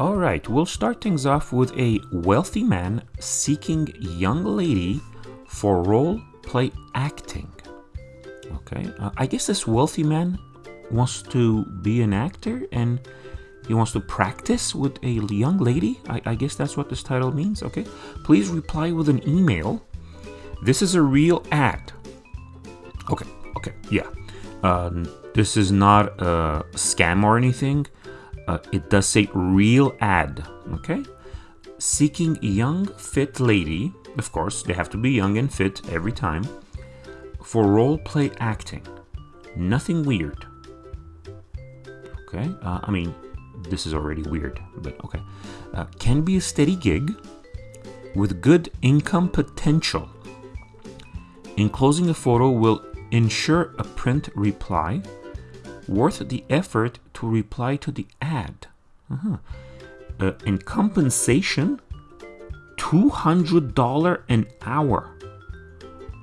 All right, we'll start things off with a wealthy man seeking young lady for role play acting. Okay, uh, I guess this wealthy man wants to be an actor and he wants to practice with a young lady. I, I guess that's what this title means. Okay, please reply with an email. This is a real ad. Okay, okay, yeah. Um, this is not a scam or anything. Uh, it does say real ad. Okay, seeking a young fit lady. Of course, they have to be young and fit every time for role play acting. Nothing weird. Okay, uh, I mean, this is already weird, but okay. Uh, can be a steady gig with good income potential. Enclosing a photo will ensure a print reply worth the effort to reply to the ad. Uh-huh. Uh, and compensation $200 an hour.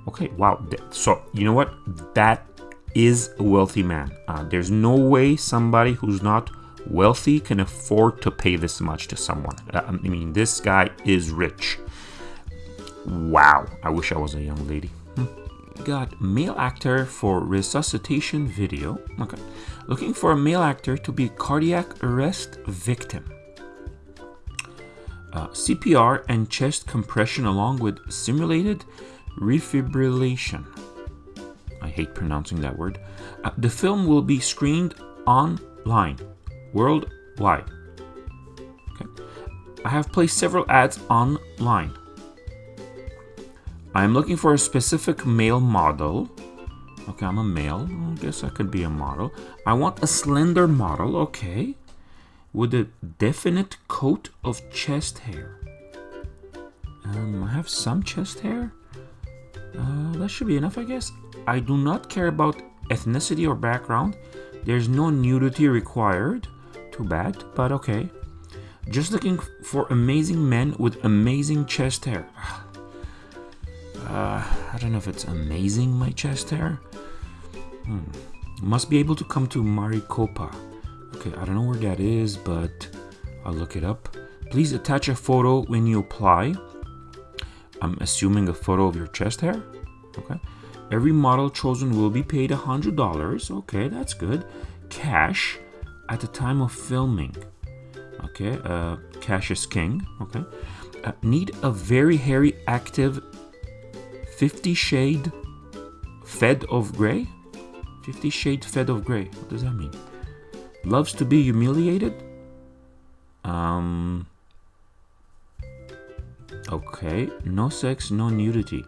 Okay, wow. So, you know what? That is a wealthy man. Uh, there's no way somebody who's not wealthy can afford to pay this much to someone. Uh, I mean, this guy is rich. Wow. I wish I was a young lady. Hmm. Got male actor for resuscitation video. Okay. Looking for a male actor to be cardiac arrest victim. Uh, CPR and chest compression along with simulated refibrillation. I hate pronouncing that word. Uh, the film will be screened online, worldwide. Okay. I have placed several ads online. I'm looking for a specific male model. Okay, I'm a male. I guess I could be a model. I want a slender model. Okay. With a definite coat of chest hair. Um, I have some chest hair. Uh, that should be enough, I guess. I do not care about ethnicity or background. There's no nudity required. Too bad, but okay. Just looking for amazing men with amazing chest hair. Uh, I don't know if it's amazing, my chest hair. Hmm. Must be able to come to Maricopa. Okay, I don't know where that is, but I'll look it up. Please attach a photo when you apply. I'm assuming a photo of your chest hair. Okay. Every model chosen will be paid $100. Okay, that's good. Cash at the time of filming. Okay, uh, cash is king. Okay. Uh, need a very hairy, active 50 shade fed of gray? 50 shade fed of gray. What does that mean? Loves to be humiliated? Um, Okay, no sex, no nudity.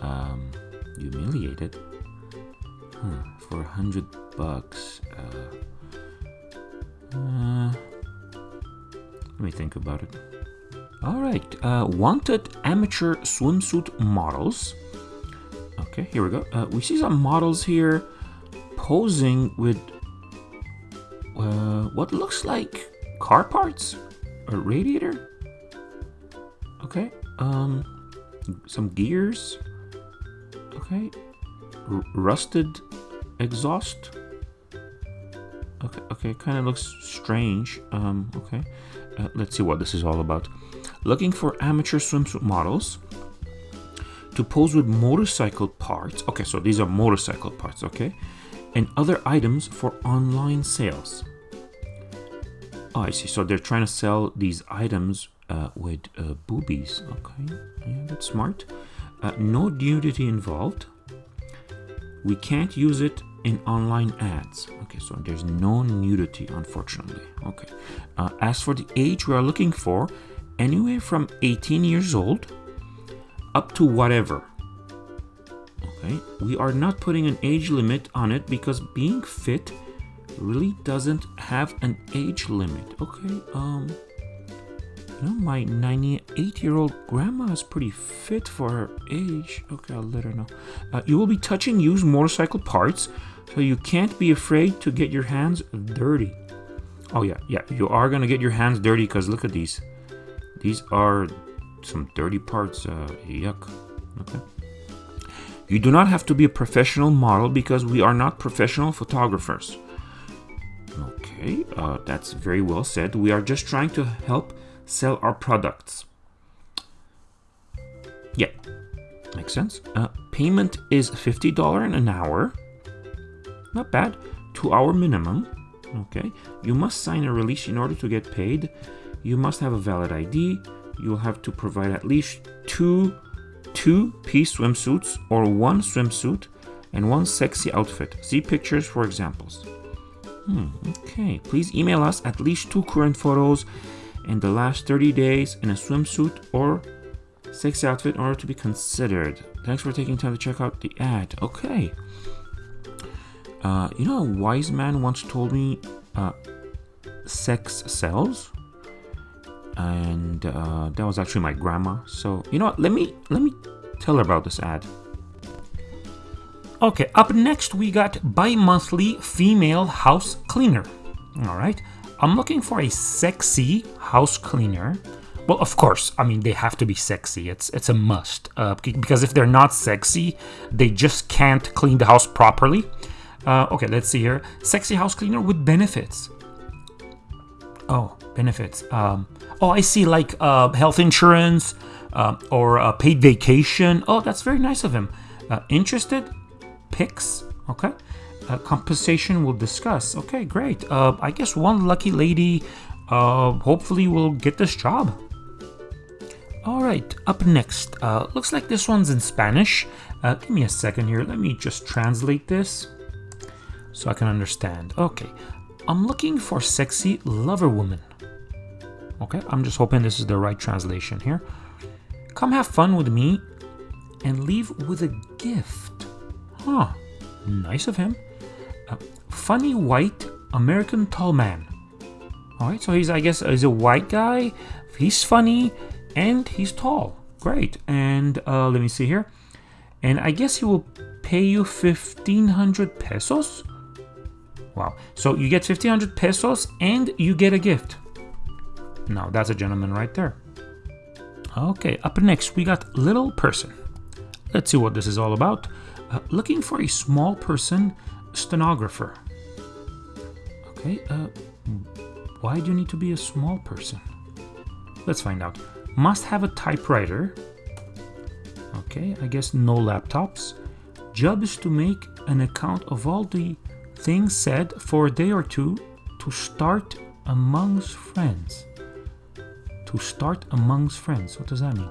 Um, humiliated? Huh, for a hundred bucks. Uh, uh, let me think about it. Alright, uh, wanted amateur swimsuit models. Okay, here we go. Uh, we see some models here posing with uh, what looks like car parts? A radiator? Okay. Um, some gears. Okay. R rusted exhaust. Okay. Okay. Kind of looks strange. Um. Okay. Uh, let's see what this is all about. Looking for amateur swimsuit models to pose with motorcycle parts. Okay, so these are motorcycle parts, okay? And other items for online sales. Oh, I see. So they're trying to sell these items uh, with uh, boobies. Okay, yeah, that's smart. Uh, no nudity involved. We can't use it in online ads. Okay, so there's no nudity, unfortunately. Okay. Uh, as for the age we are looking for, anywhere from 18 years old up to whatever. Okay, we are not putting an age limit on it because being fit really doesn't have an age limit. Okay, um, you know, my 98 year old grandma is pretty fit for her age. Okay, I'll let her know. Uh, you will be touching used motorcycle parts, so you can't be afraid to get your hands dirty. Oh, yeah, yeah, you are gonna get your hands dirty because look at these. These are some dirty parts. Uh, yuck. Okay. You do not have to be a professional model because we are not professional photographers. Okay. Uh, that's very well said. We are just trying to help sell our products. Yeah, makes sense. Uh, payment is $50 an hour. Not bad. Two hour minimum. Okay. You must sign a release in order to get paid. You must have a valid ID. You'll have to provide at least two two-piece swimsuits or one swimsuit and one sexy outfit. See pictures for examples. Hmm, okay, please email us at least two current photos in the last 30 days in a swimsuit or sexy outfit in order to be considered. Thanks for taking time to check out the ad. Okay. Uh, you know, a wise man once told me uh, sex sells and uh, that was actually my grandma. So you know what? Let me let me tell her about this ad. Okay, up next we got bi-monthly female house cleaner. All right, I'm looking for a sexy house cleaner. Well, of course, I mean they have to be sexy. It's it's a must uh, because if they're not sexy, they just can't clean the house properly. Uh, okay, let's see here. Sexy house cleaner with benefits. Oh, benefits. Um, oh, I see, like uh, health insurance uh, or a paid vacation. Oh, that's very nice of him. Uh, interested? Picks. Okay. Uh, compensation we'll discuss. Okay, great. Uh, I guess one lucky lady uh, hopefully will get this job. All right, up next. Uh, looks like this one's in Spanish. Uh, give me a second here. Let me just translate this so I can understand. Okay, I'm looking for sexy lover woman. Okay, I'm just hoping this is the right translation here. Come have fun with me and leave with a gift. Huh, nice of him. A funny white American tall man. Alright, so he's, I guess, he's a white guy. He's funny and he's tall. Great. And uh, let me see here. And I guess he will pay you 1500 pesos? Wow. So you get 1500 pesos and you get a gift. Now that's a gentleman right there. Okay, up next we got little person. Let's see what this is all about. Uh, looking for a small person stenographer. Okay, uh, why do you need to be a small person? Let's find out. Must have a typewriter. Okay, I guess no laptops. Job is to make an account of all the things said for a day or two to start amongst friends. To start amongst friends. What does that mean?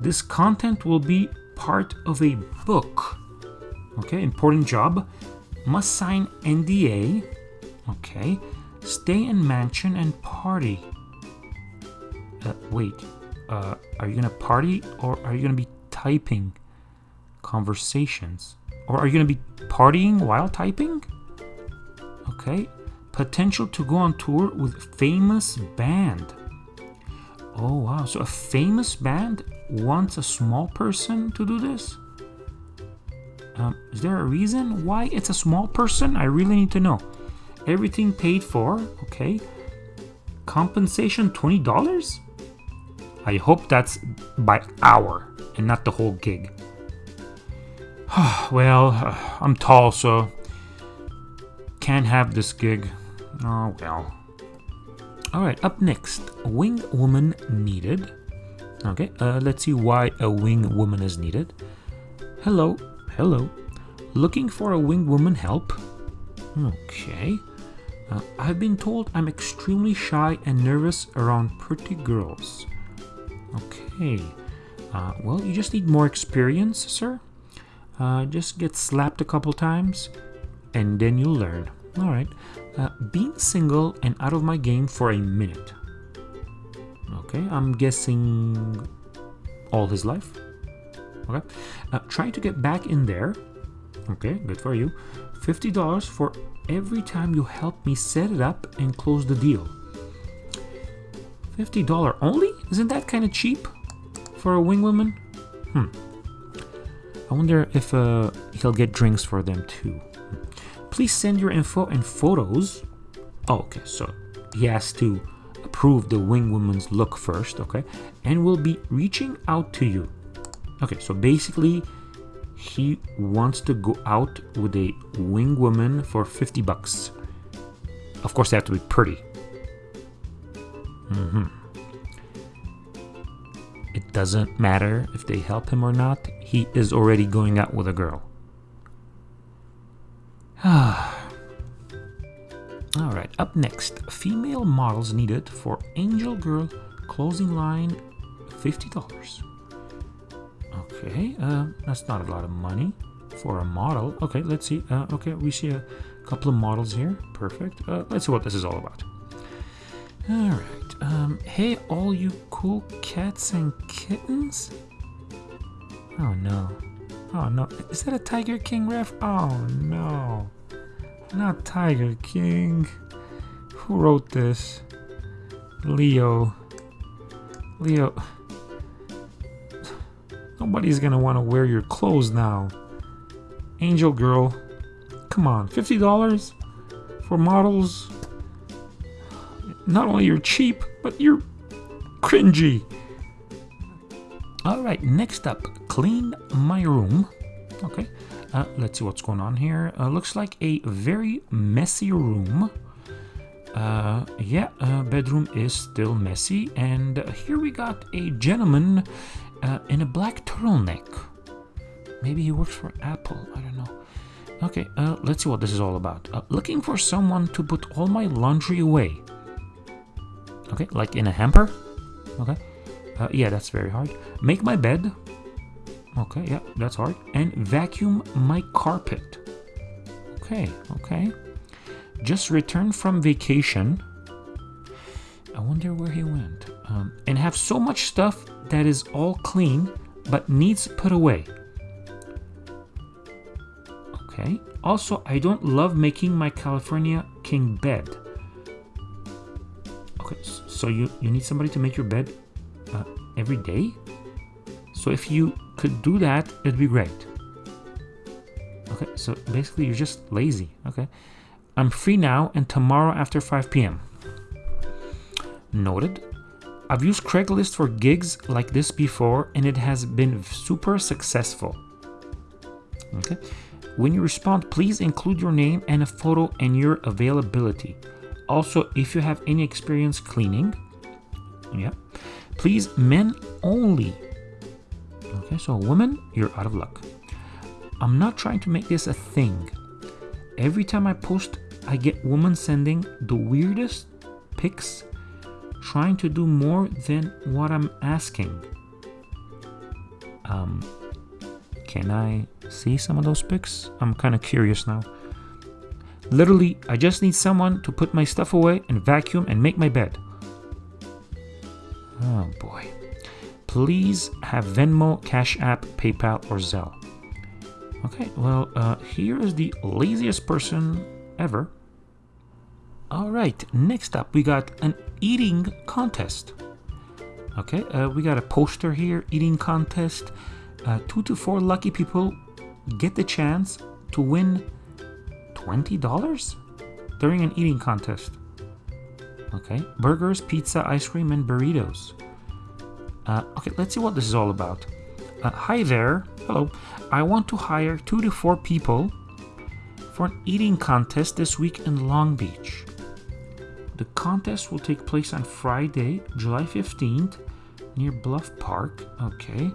This content will be part of a book. Okay, important job. Must sign NDA. Okay. Stay in mansion and party. Uh, wait, uh, are you gonna party or are you gonna be typing conversations? Or are you gonna be partying while typing? Okay. Potential to go on tour with famous band. Oh wow, so a famous band wants a small person to do this? Um, is there a reason why it's a small person? I really need to know. Everything paid for, okay. Compensation $20? I hope that's by hour and not the whole gig. well, I'm tall, so can't have this gig. Oh well. Alright, up next, wing woman needed. Okay, uh, let's see why a wing woman is needed. Hello, hello. Looking for a wing woman help? Okay. Uh, I've been told I'm extremely shy and nervous around pretty girls. Okay. Uh, well, you just need more experience, sir. Uh, just get slapped a couple times, and then you'll learn. All right. Uh, being single and out of my game for a minute. Okay, I'm guessing all his life. Okay. Uh, trying to get back in there. Okay, good for you. $50 for every time you help me set it up and close the deal. $50 only? Isn't that kind of cheap for a wing woman? Hmm. I wonder if uh, he'll get drinks for them too. Please send your info and photos. Oh, okay, so he has to approve the wing woman's look first, okay? And we'll be reaching out to you. Okay, so basically he wants to go out with a wing woman for 50 bucks. Of course, they have to be pretty. Mm-hmm. Doesn't matter if they help him or not. He is already going out with a girl. Alright, up next. Female models needed for Angel Girl closing line $50. Okay, uh, that's not a lot of money for a model. Okay, let's see. Uh, okay, we see a couple of models here. Perfect. Uh, let's see what this is all about. All right. Um, hey, all you cool cats and kittens. Oh no. Oh no. Is that a Tiger King ref? Oh no. Not Tiger King. Who wrote this? Leo. Leo. Nobody's gonna want to wear your clothes now. Angel Girl. Come on, $50 for models? Not only you're cheap, but you're cringy. All right, next up, clean my room. Okay, uh, let's see what's going on here. Uh, looks like a very messy room. Uh, yeah, uh, bedroom is still messy. And here we got a gentleman uh, in a black turtleneck. Maybe he works for Apple. I don't know. Okay, uh, let's see what this is all about. Looking for someone to put all my laundry away. Okay, like in a hamper. Okay. Uh, yeah, that's very hard. Make my bed. Okay, yeah, that's hard. And vacuum my carpet. Okay, okay. Just returned from vacation. I wonder where he went. Um, and have so much stuff that is all clean but needs put away. Okay. Also, I don't love making my California king bed. Okay, so you, you need somebody to make your bed uh, every day? So if you could do that, it'd be great. Okay, so basically you're just lazy. Okay. I'm free now and tomorrow after 5 p.m. Noted. I've used Craigslist for gigs like this before and it has been super successful. Okay. When you respond, please include your name and a photo and your availability. Also, if you have any experience cleaning, yeah, please men only. Okay, so women, you're out of luck. I'm not trying to make this a thing. Every time I post, I get women sending the weirdest pics trying to do more than what I'm asking. Um, can I see some of those pics? I'm kind of curious now. Literally, I just need someone to put my stuff away and vacuum and make my bed. Oh boy. Please have Venmo, Cash App, PayPal, or Zelle. Okay, well, uh, here is the laziest person ever. All right, next up, we got an eating contest. Okay, uh, we got a poster here, eating contest. Uh, two to four lucky people get the chance to win $20 during an eating contest. Okay, burgers, pizza, ice cream, and burritos. Uh, okay, let's see what this is all about. Uh, hi there, hello. I want to hire two to four people for an eating contest this week in Long Beach. The contest will take place on Friday, July 15th, near Bluff Park. Okay,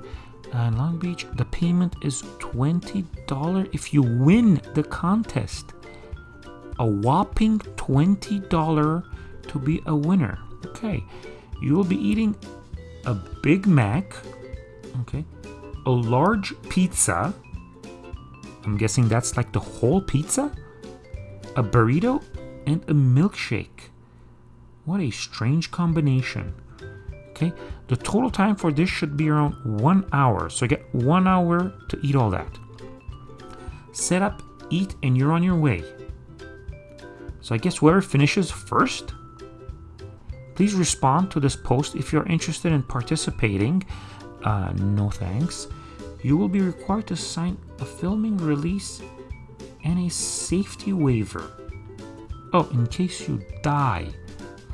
and Long Beach, the payment is $20 if you win the contest. A whopping $20 to be a winner. Okay, you will be eating a Big Mac, okay, a large pizza. I'm guessing that's like the whole pizza, a burrito, and a milkshake. What a strange combination. Okay, the total time for this should be around one hour. So you get one hour to eat all that. Set up, eat, and you're on your way. So I guess whoever finishes first. Please respond to this post if you're interested in participating. Uh, no thanks. You will be required to sign a filming release and a safety waiver. Oh, in case you die.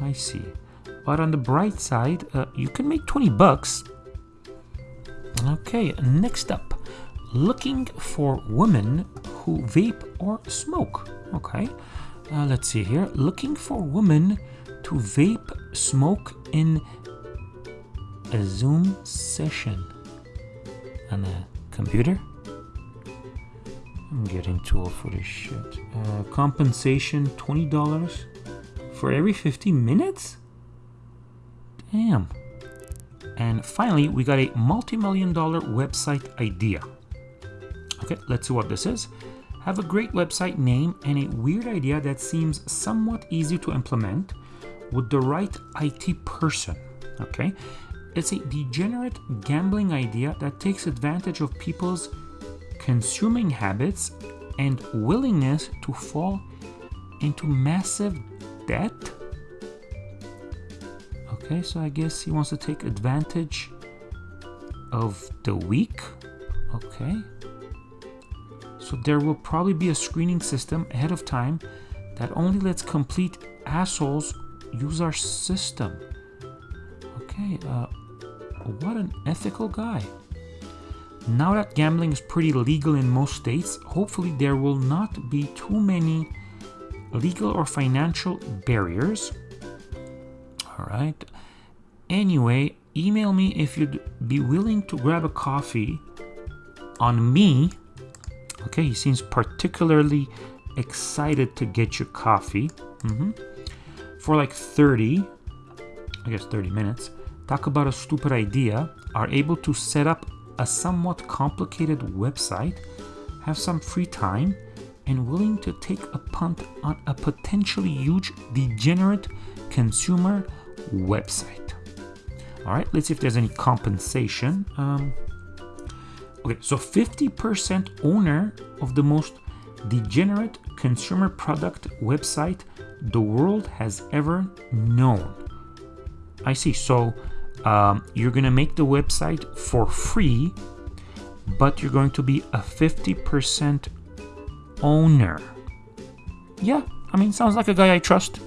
I see. But on the bright side, uh, you can make 20 bucks. Okay, next up. Looking for women who vape or smoke. Okay. Uh, let's see here. Looking for women to vape smoke in a Zoom session on a computer. I'm getting too old for this shit. Uh, compensation $20 for every 50 minutes? Damn. And finally, we got a multi-million dollar website idea. Okay, let's see what this is. Have a great website name and a weird idea that seems somewhat easy to implement with the right IT person. Okay, it's a degenerate gambling idea that takes advantage of people's consuming habits and willingness to fall into massive debt. Okay, so I guess he wants to take advantage of the weak. Okay. So there will probably be a screening system ahead of time that only lets complete assholes use our system. Okay, uh, what an ethical guy. Now that gambling is pretty legal in most states, hopefully there will not be too many legal or financial barriers. All right. Anyway, email me if you'd be willing to grab a coffee on me. Okay, he seems particularly excited to get your coffee. Mm-hmm. For like 30, I guess 30 minutes, talk about a stupid idea, are able to set up a somewhat complicated website, have some free time, and willing to take a punt on a potentially huge degenerate consumer website. All right, let's see if there's any compensation. Um, okay, so 50% owner of the most degenerate consumer product website the world has ever known. I see. So um, you're going to make the website for free, but you're going to be a 50% owner. Yeah, I mean, sounds like a guy I trust.